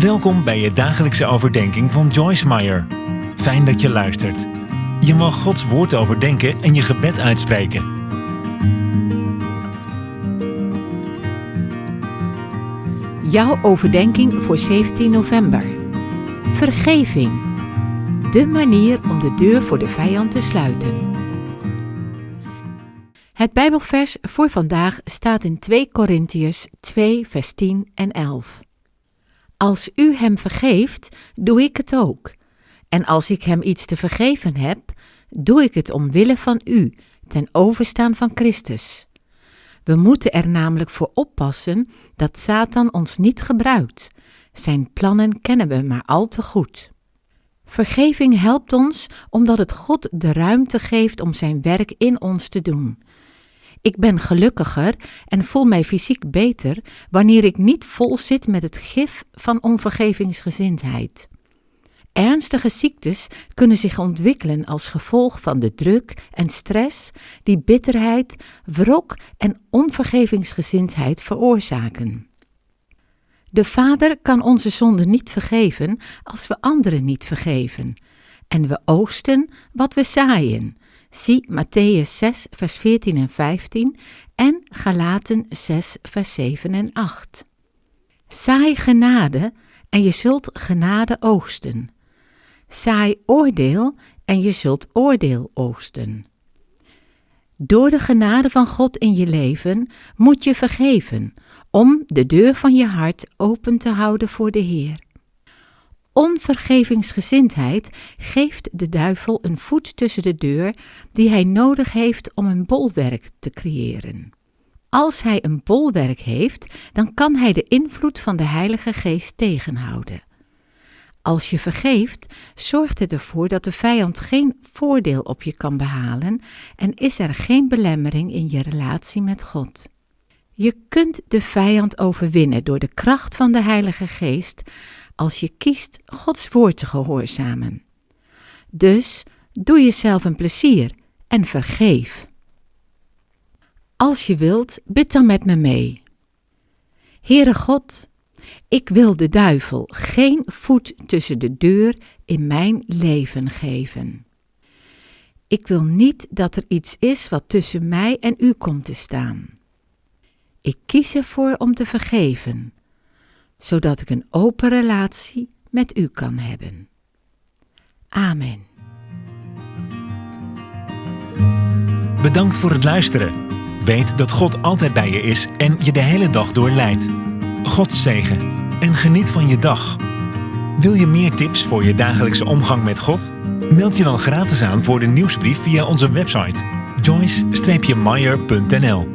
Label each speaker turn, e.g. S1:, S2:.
S1: Welkom bij je dagelijkse overdenking van Joyce Meyer. Fijn dat je luistert. Je mag Gods woord overdenken en je gebed uitspreken.
S2: Jouw overdenking voor 17 november. Vergeving. De manier om de deur voor de vijand te sluiten. Het Bijbelvers voor vandaag staat in 2 Korintiërs 2 vers 10 en 11. Als u hem vergeeft, doe ik het ook. En als ik hem iets te vergeven heb, doe ik het omwille van u, ten overstaan van Christus. We moeten er namelijk voor oppassen dat Satan ons niet gebruikt. Zijn plannen kennen we maar al te goed. Vergeving helpt ons omdat het God de ruimte geeft om zijn werk in ons te doen. Ik ben gelukkiger en voel mij fysiek beter wanneer ik niet vol zit met het gif van onvergevingsgezindheid. Ernstige ziektes kunnen zich ontwikkelen als gevolg van de druk en stress die bitterheid, wrok en onvergevingsgezindheid veroorzaken. De Vader kan onze zonde niet vergeven als we anderen niet vergeven. En we oogsten wat we zaaien. Zie Matthäus 6, vers 14 en 15 en Galaten 6, vers 7 en 8. Saai genade en je zult genade oogsten. Saai oordeel en je zult oordeel oogsten. Door de genade van God in je leven moet je vergeven, om de deur van je hart open te houden voor de Heer. Onvergevingsgezindheid geeft de duivel een voet tussen de deur die hij nodig heeft om een bolwerk te creëren. Als hij een bolwerk heeft, dan kan hij de invloed van de Heilige Geest tegenhouden. Als je vergeeft, zorgt het ervoor dat de vijand geen voordeel op je kan behalen en is er geen belemmering in je relatie met God. Je kunt de vijand overwinnen door de kracht van de Heilige Geest als je kiest Gods woord te gehoorzamen. Dus doe jezelf een plezier en vergeef. Als je wilt, bid dan met me mee. Heere God, ik wil de duivel geen voet tussen de deur in mijn leven geven. Ik wil niet dat er iets is wat tussen mij en u komt te staan. Ik kies ervoor om te vergeven, zodat ik een open relatie met u kan hebben. Amen.
S1: Bedankt voor het luisteren. Weet dat God altijd bij je is en je de hele dag door leidt. God zegen en geniet van je dag. Wil je meer tips voor je dagelijkse omgang met God? Meld je dan gratis aan voor de nieuwsbrief via onze website joyce-meyer.nl